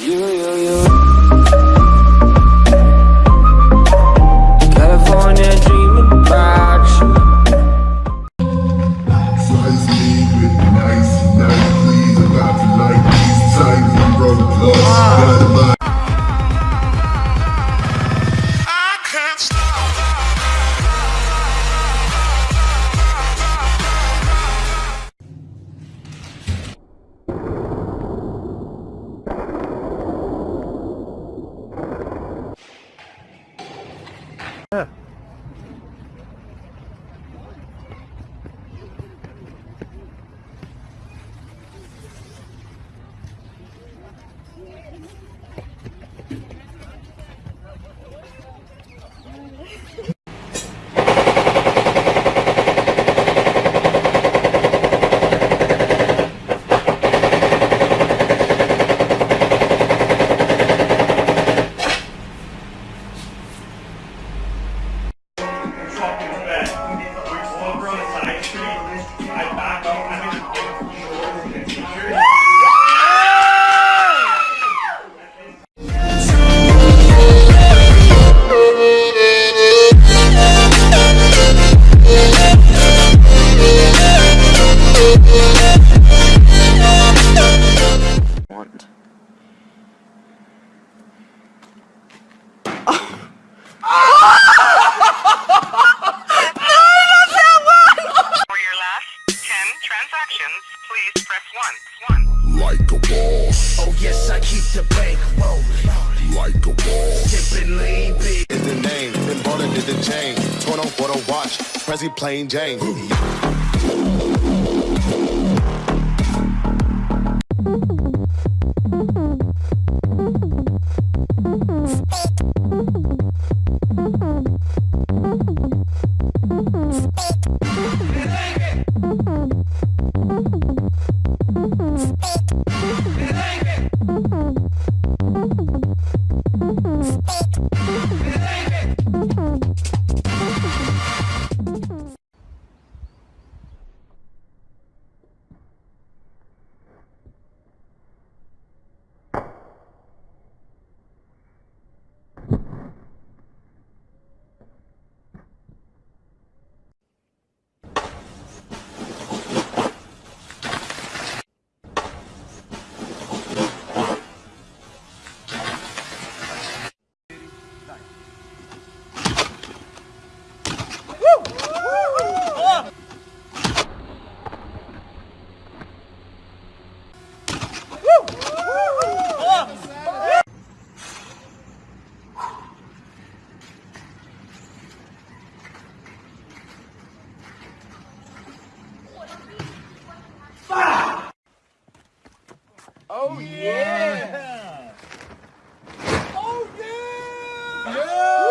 You, Prezi plain Jane. Yeah!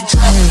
Off the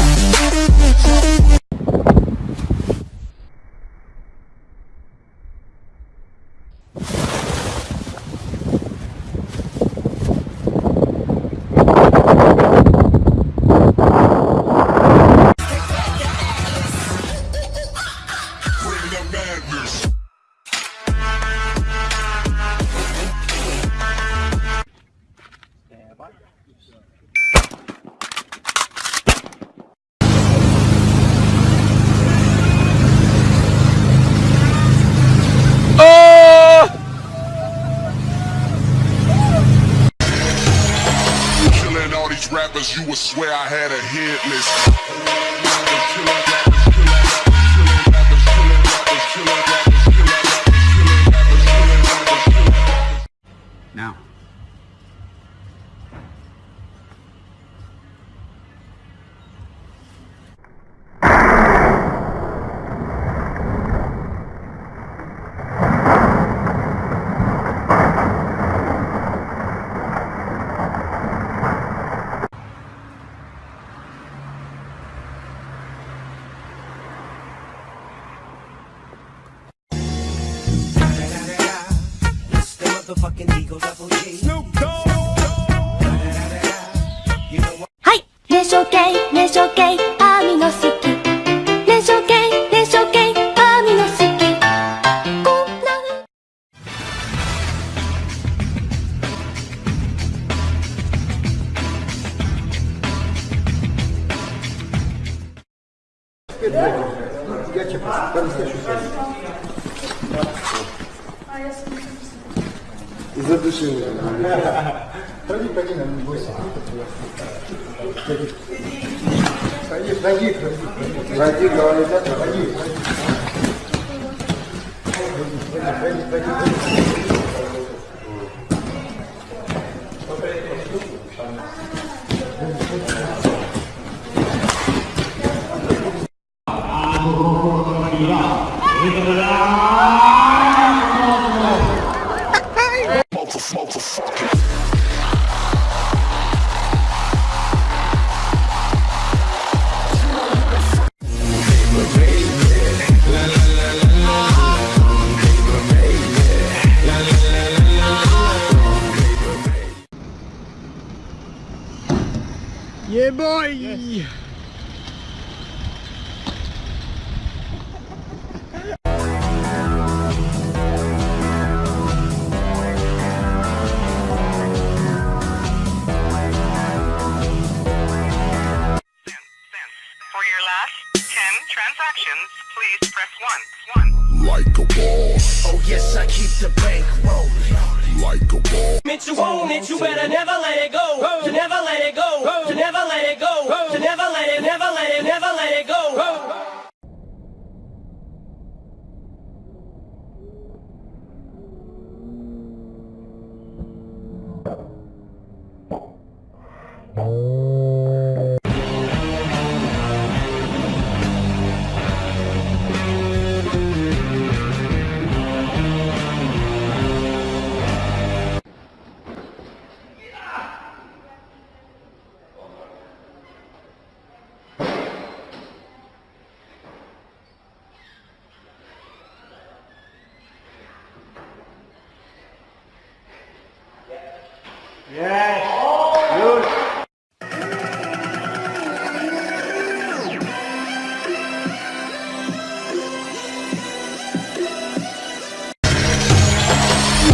rappers, you would swear I had a hit list. はい、熱唱系、熱唱系。Ходи, ходи, нам не бойся. Ходи. Ходи, ходи, ходи. Ходи, говорит, это, ходи, ходи. Ходи, ходи, ходи, ходи. For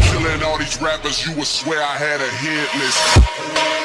Killing all these rappers, you would swear I had a hit list.